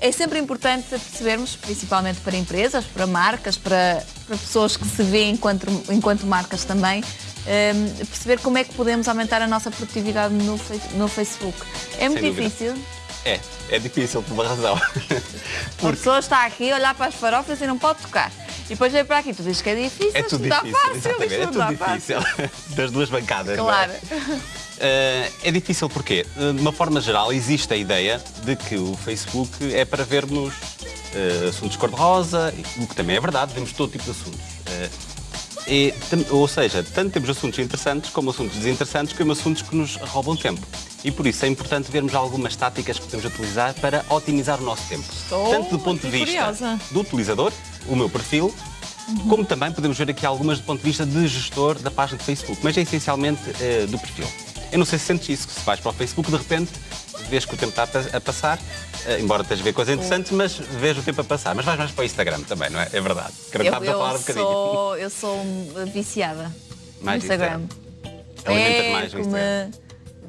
é sempre importante percebermos, principalmente para empresas, para marcas, para, para pessoas que se veem enquanto, enquanto marcas também, um, perceber como é que podemos aumentar a nossa produtividade no, no Facebook. É muito difícil. É, é difícil por uma razão. Porque... A pessoa está aqui a olhar para as farofas e não pode tocar. E depois vem para aqui, tu dizes que é difícil, é tudo difícil, fácil, exatamente, é tudo difícil. Fácil. Das duas bancadas. Claro. É? é difícil porque, de uma forma geral, existe a ideia de que o Facebook é para vermos uh, assuntos cor-de-rosa, o que também é verdade, vemos todo tipo de assuntos. E, ou seja, tanto temos assuntos interessantes como assuntos desinteressantes, como assuntos que nos roubam tempo. E por isso é importante vermos algumas táticas que podemos utilizar para otimizar o nosso tempo. Estou tanto do ponto de vista curiosa. do utilizador, o meu perfil, uhum. como também podemos ver aqui algumas do ponto de vista de gestor da página de Facebook, mas é essencialmente uh, do perfil. Eu não sei se sentes isso, que se vais para o Facebook, de repente, vês que o tempo está a passar, uh, embora esteja a ver coisas interessantes, mas vês o tempo a passar. Mas vais mais para o Instagram também, não é? É verdade. eu, eu, a falar um bocadinho. Sou, eu sou viciada mais no Instagram. Alimentas mais no Instagram.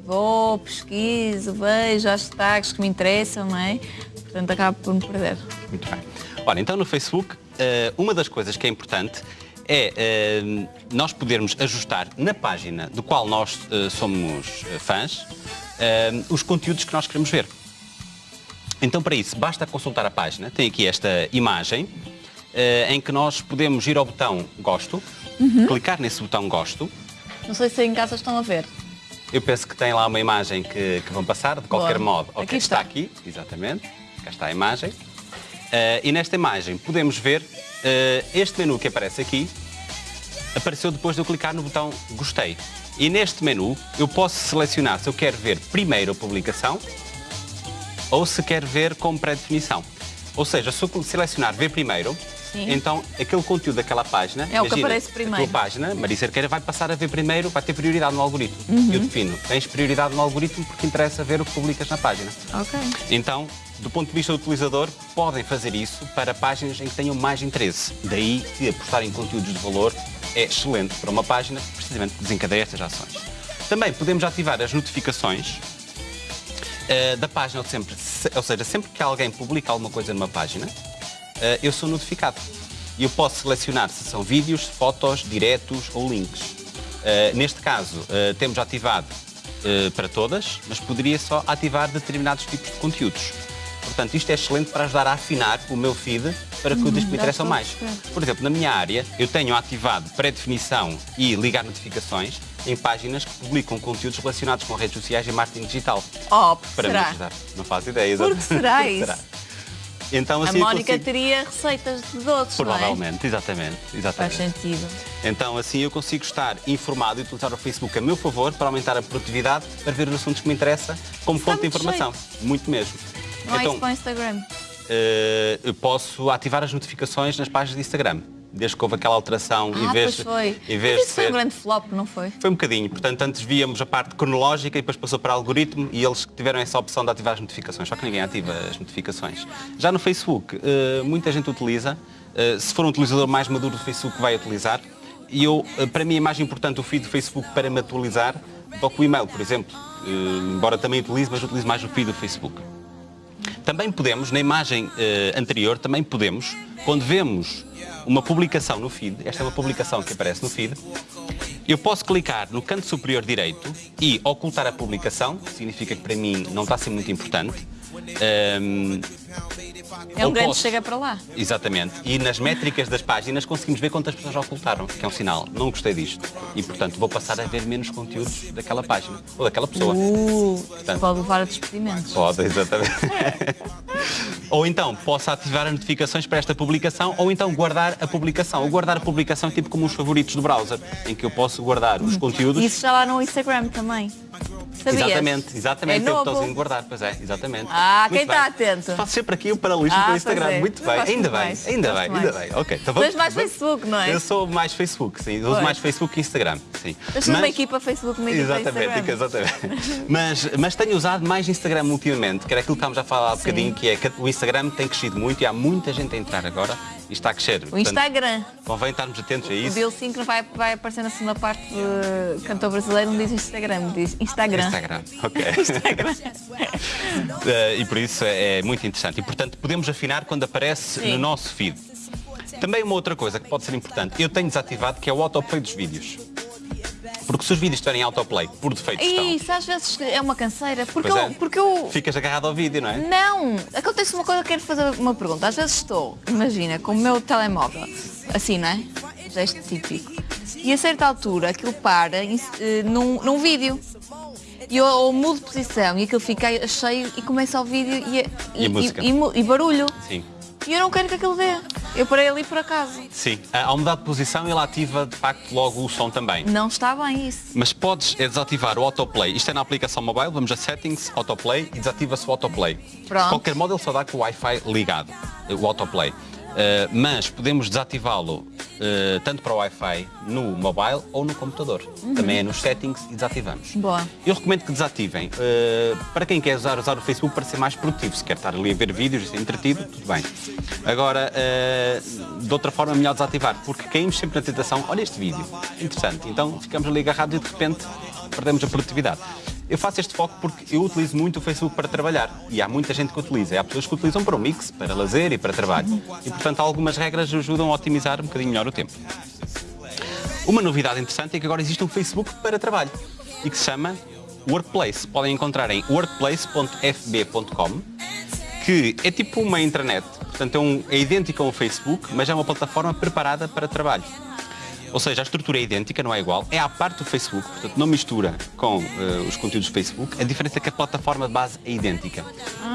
Vou, pesquiso, vejo hashtags que me interessam, não é? Portanto, acabo por me perder. Muito bem. Olha, então no Facebook, eh, uma das coisas que é importante é uh, nós podermos ajustar na página do qual nós uh, somos fãs uh, os conteúdos que nós queremos ver. Então, para isso, basta consultar a página. Tem aqui esta imagem em que nós podemos ir ao botão Gosto, uhum. clicar nesse botão Gosto. Não sei se em casa estão a ver. Eu penso que tem lá uma imagem que, que vão passar, de qualquer Boa. modo. Okay, aqui está. está aqui, exatamente. Cá está a imagem. E nesta imagem podemos ver Uh, este menu que aparece aqui apareceu depois de eu clicar no botão Gostei. E neste menu eu posso selecionar se eu quero ver primeiro a publicação ou se quero ver com pré-definição. Ou seja, se eu selecionar ver primeiro, Sim. então aquele conteúdo daquela página, é o que aparece primeiro. A tua página, Maria Cerqueira, vai passar a ver primeiro, vai ter prioridade no algoritmo. Uhum. Eu defino, tens prioridade no algoritmo porque interessa ver o que publicas na página. Ok. Então, do ponto de vista do utilizador, podem fazer isso para páginas em que tenham mais interesse. Daí que apostar em conteúdos de valor é excelente para uma página que precisamente desencadeia estas ações. Também podemos ativar as notificações uh, da página, sempre, ou seja, sempre que alguém publica alguma coisa numa página, eu sou notificado. E eu posso selecionar se são vídeos, fotos, diretos ou links. Uh, neste caso, temos ativado para todas, mas poderia só ativar determinados tipos de conteúdos. Portanto, isto é excelente para ajudar a afinar o meu feed para que os que me interessam mais. Por exemplo, na minha área, eu tenho ativado pré-definição e ligar notificações em páginas que publicam conteúdos relacionados com redes sociais e marketing digital. Oh, para será? me ajudar. Não faço ideia. Por que será isso? será? Então, assim, a Mónica consigo... teria receitas de doces, Provavelmente, é? exatamente, exatamente. Faz sentido. Então, assim eu consigo estar informado e utilizar o Facebook a meu favor para aumentar a produtividade, para ver os assuntos que me interessam como Está fonte de informação. Jeito. Muito mesmo. Não então, é isso para o Instagram? Uh, posso ativar as notificações nas páginas de Instagram. Desde que houve aquela alteração, ah, em vez, foi. Em vez isso foi um grande flop, não foi? Foi um bocadinho. Portanto, antes víamos a parte cronológica e depois passou para algoritmo e eles tiveram essa opção de ativar as notificações. Só que ninguém ativa as notificações. Já no Facebook, uh, muita gente utiliza. Uh, se for um utilizador mais maduro do Facebook, vai utilizar. E eu, para mim, é mais importante o feed do Facebook para me atualizar do que o e-mail, por exemplo. embora também utilize, mas utilizo mais o feed do Facebook. Também podemos, na imagem uh, anterior, também podemos, quando vemos uma publicação no feed, esta é uma publicação que aparece no feed, eu posso clicar no canto superior direito e ocultar a publicação, que significa que para mim não está a ser muito importante. Um, é um grande posso... chega para lá. Exatamente. E nas métricas das páginas conseguimos ver quantas pessoas já ocultaram, que é um sinal. Não gostei disto. E, portanto, vou passar a ver menos conteúdos daquela página ou daquela pessoa. Uh, portanto, pode levar a despedimentos. Pode, exatamente. ou então, posso ativar as notificações para esta publicação ou então guardar a publicação. Ou guardar a publicação é tipo como os favoritos do browser, em que eu posso guardar os conteúdos. Isso já lá no Instagram também. Sabias? Exatamente, exatamente. É tem o botãozinho guardar, pois é, exatamente. Ah, Muito quem está atento. Faço sempre aqui o paralelismo ah, com o Instagram. É. Muito bem, ainda bem, mais. ainda bem, ainda bem. Ok, então vamos. mais Facebook, não é? Eu sou mais Facebook, sim. Uso mais Facebook que Instagram, sim. Eu sou mas... uma equipa Facebook, uma equipa exatamente, Instagram. Exatamente, mas, mas tenho usado mais Instagram ultimamente, que era aquilo que estávamos a falar há bocadinho, que é que o Instagram tem crescido muito e há muita gente a entrar agora Isto está a crescer. O Instagram. Convém estarmos atentos a O isso. Bill 5 vai, vai aparecer na segunda parte de cantor brasileiro, não diz Instagram, diz Instagram. Instagram, ok. Instagram. Eh, e por isso é, é muito interessante. E portanto podemos afinar quando aparece Sim. no nosso feed. Também uma outra coisa que pode ser importante, eu tenho desativado que é o autoplay dos vídeos. Porque se os vídeos estiverem em autoplay, por defeito estão. E isso às vezes é uma canseira, porque Pois eu, é. porque eu Ficas agarrado ao vídeo, não é? Não! Acontece uma coisa, quero fazer uma pergunta. Às vezes estou, imagina, com o meu telemóvel, assim, não é? Gesto típico. E a certa altura aquilo para em- eh, num, num vídeo. E eu, eu mudo de posição e aquilo fica cheio e começa o vídeo e, E música? e mu- e barulho. Sim. E eu não quero que aquilo dê. Eu parei ali por acaso. Sim. Ah, Ao mudar de posição, ele ativa de facto logo o som também. Não está bem isso. Mas podes desativar o autoplay. Isto é na aplicação mobile, vamos a settings, autoplay e desativa-se o autoplay. Pronto. De qualquer modo, ele só dá com o Wi-Fi ligado, o autoplay. Uh, mas podemos desativá-lo uh, tanto para o Wi-Fi no mobile ou no computador. Também é nos settings e desativamos. Uhum. Boa. Eu recomendo que desativem. Uh, para quem quer usar, usar o Facebook para ser mais produtivo, se quer estar ali a ver vídeos e ser entretido, tudo bem. Agora, de outra forma, é melhor desativar, porque caímos sempre na tentação, olha este vídeo, interessante. Então ficamos ali agarrados e de repente perdemos a produtividade. Eu faço este foco porque eu utilizo muito o Facebook para trabalhar e há muita gente que utiliza. Há pessoas que utilizam para o mix, para lazer e para trabalho. E, portanto, algumas regras ajudam a otimizar um bocadinho melhor o tempo. Uma novidade interessante é que agora existe um Facebook para trabalho e que se chama Workplace. Podem encontrar em workplace.fb.com que é tipo uma intranet, portanto é, um, é Facebook, mas é uma plataforma preparada para trabalho. Ou seja, a estrutura é idêntica, não é igual, é à parte do Facebook, portanto não mistura com eh, os conteúdos do Facebook. A diferença é que a plataforma de base é idêntica.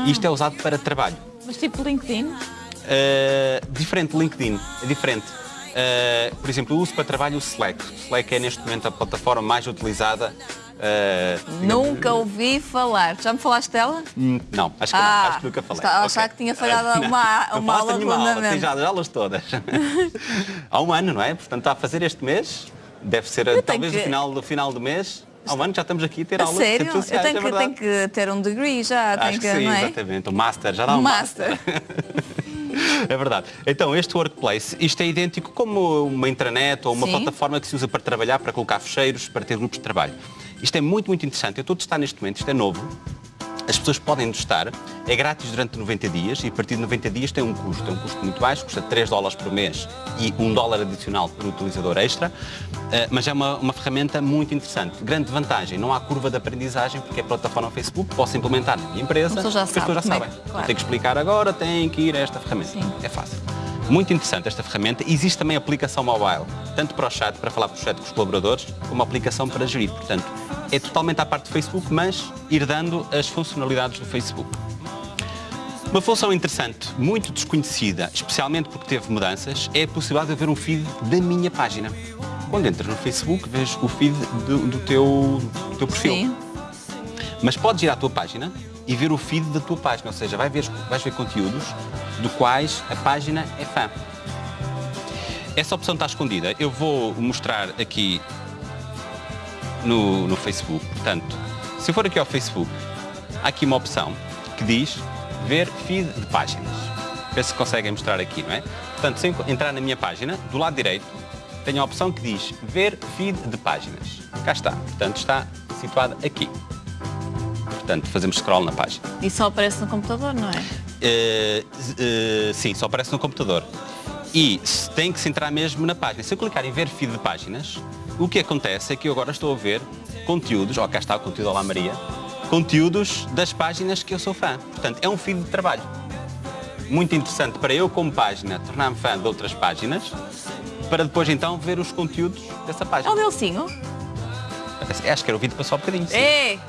E isto é usado para trabalho. Mas tipo LinkedIn? Uh, diferente LinkedIn, é diferente. Uh, por exemplo, eu uso para trabalho o Slack. O Slack é neste momento a plataforma mais utilizada. Uh, Nunca ouvi falar. Já me falaste dela? Hum, Não, acho que Ah, não, acho que nunca falei. está a Ok. achar que tinha falhado Não, uma- não uma falaste aula de aula, tem já as aulas todas. Há um ano, não é? Portanto, está a fazer este mês, deve ser tenho talvez que- no final do final do mês. Há um ano já estamos aqui a ter A aulas de sério? redes Eu sociais, tenho é que, tenho que ter um degree já, tenho Acho que, que, sim, não é? exatamente. O Master, já dá Um um Master. É verdade. Então, este Workplace, isto é idêntico como uma intranet ou uma Sim. plataforma que se usa para trabalhar, para colocar fecheiros, para ter grupos de trabalho. Isto é muito, muito interessante. Eu estou a testar neste momento, isto é novo. As pessoas podem testar, é grátis durante 90 dias e a partir de 90 dias tem um custo. Tem um custo muito baixo, custa 3 dólares por mês e 1 dólar adicional por utilizador extra, eh, mas é uma, uma ferramenta muito interessante. Grande vantagem, não há curva de aprendizagem porque é plataforma Facebook, posso implementar na minha empresa, já as pessoas já é sabem. que- Não claro. tem que explicar agora, tem que ir a esta ferramenta. Sim. É fácil. Muito interessante esta ferramenta. Existe também aplicação mobile, tanto para o chat, para falar por chat com os colaboradores, como aplicação para gerir. Portanto, é totalmente à parte do Facebook, mas ir dando as funcionalidades do Facebook. Uma função interessante, muito desconhecida, especialmente porque teve mudanças, é a possibilidade de ver um feed da minha página. Quando entras no Facebook, vês o feed do, do teu, do teu perfil. Sim. Mas podes ir à tua página e ver o feed da tua página, ou seja, vai ver, vais ver conteúdos do quais a página é fã. Essa opção está escondida. Eu vou mostrar aqui no, no Facebook. Portanto, se eu for aqui ao Facebook, há aqui uma opção que diz ver feed de páginas. Vê se conseguem mostrar aqui, não é? Portanto, se eu entrar na minha página, do lado direito, tenho a opção que diz ver feed de páginas. Cá está. Portanto, está situada aqui. Portanto, fazemos scroll na página. E só aparece no computador, não é? Eh, eh, sim, só aparece no computador. E tem que se entrar mesmo na página. Se eu clicar em ver feed de páginas, o que acontece é que eu agora estou a ver conteúdos, ó cá está o conteúdo Olá Maria, conteúdos das páginas que eu sou fã. Portanto, é um feed de trabalho. Muito interessante para eu, como página, tornar-me fã de outras páginas, para depois então ver os conteúdos dessa É página. o Delcinho? Acho que era o vídeo passou um bocadinho. sim. É!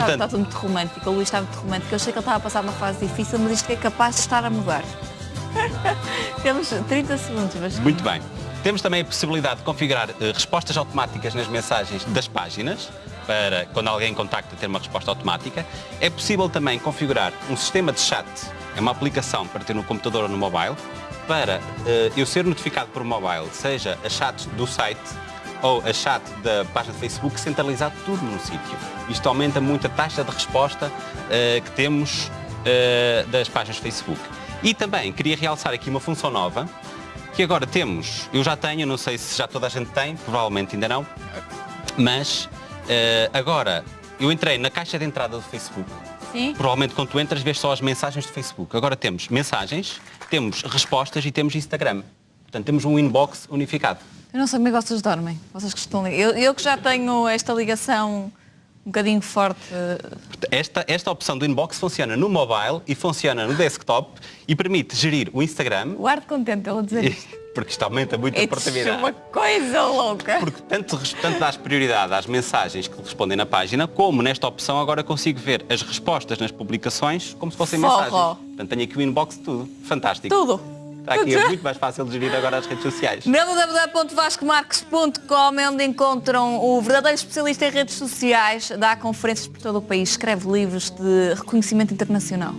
Está, Portanto- está tudo muito romântico, o Luís está muito romântico. Eu sei que ele estava a passar uma fase difícil, mas isto é capaz de estar a mudar. Temos 30 segundos, mas Muito bem. Temos também a possibilidade de configurar eh, respostas automáticas nas mensagens das páginas, para quando alguém contacta ter uma resposta automática. É possível também configurar um sistema de chat, é uma aplicação para ter no computador ou no mobile, para eh, eu ser notificado por mobile, seja a chat do site ou a chat da página de Facebook, centralizado tudo num sítio. Isto aumenta muito a taxa de resposta eh, que temos eh, das páginas de Facebook. E também queria realçar aqui uma função nova, que agora temos, eu já tenho, não sei se já toda a gente tem, provavelmente ainda não, mas eh, agora eu entrei na caixa de entrada do Facebook. Sim. Provavelmente quando tu entras vês só as mensagens do Facebook. Agora temos mensagens, temos respostas e temos Instagram. Portanto, temos um inbox unificado. Eu não sei como é que vocês dormem. Vocês que estão. Eu, eu que já tenho esta ligação um bocadinho forte. Esta, esta opção do inbox funciona no mobile e funciona no desktop e permite gerir o Instagram, O ar de contente ele dizer isto. porque isto aumenta muito a É portabilidade. uma coisa louca. Porque tanto, tanto dás prioridade às mensagens que respondem na página, como nesta opção agora consigo ver as respostas nas publicações como se fossem Forró. mensagens. Portanto, tenho aqui o inbox de tudo. Fantástico. Tudo. Está aqui, é muito mais fácil de gerir agora as redes sociais. www.vascomarques.com é onde encontram o verdadeiro especialista em redes sociais, dá conferências por todo o país, escreve livros de reconhecimento internacional.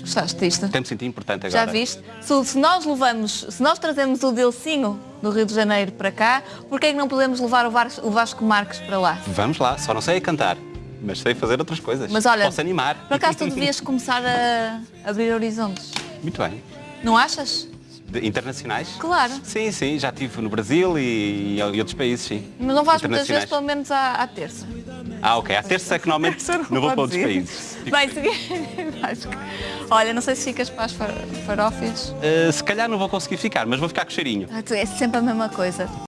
Gostaste disto? Até me senti importante Já agora. viste? Se, se nós levamos, se nós trazemos o Delcinho do Rio de Janeiro para cá, porquê é que não podemos levar o Vasco, o Vasco Marques para lá? Vamos lá, só não sei cantar, mas sei fazer outras coisas. Mas olha, Posso animar. por acaso tu devias começar a abrir horizontes. Muito bem. Não achas? De- internacionais? Claro. Sim, sim, já estive no Brasil e, e outros países, sim. Mas não vais muitas vezes, pelo menos à, à terça. Ah, ok. À terça é que normalmente não vou para outros países. Bem, se- Vasco, olha, não sei se ficas para as far- farófias. Uh, se calhar não vou conseguir ficar, mas vou ficar com cheirinho. Ah, tu- É sempre a mesma coisa.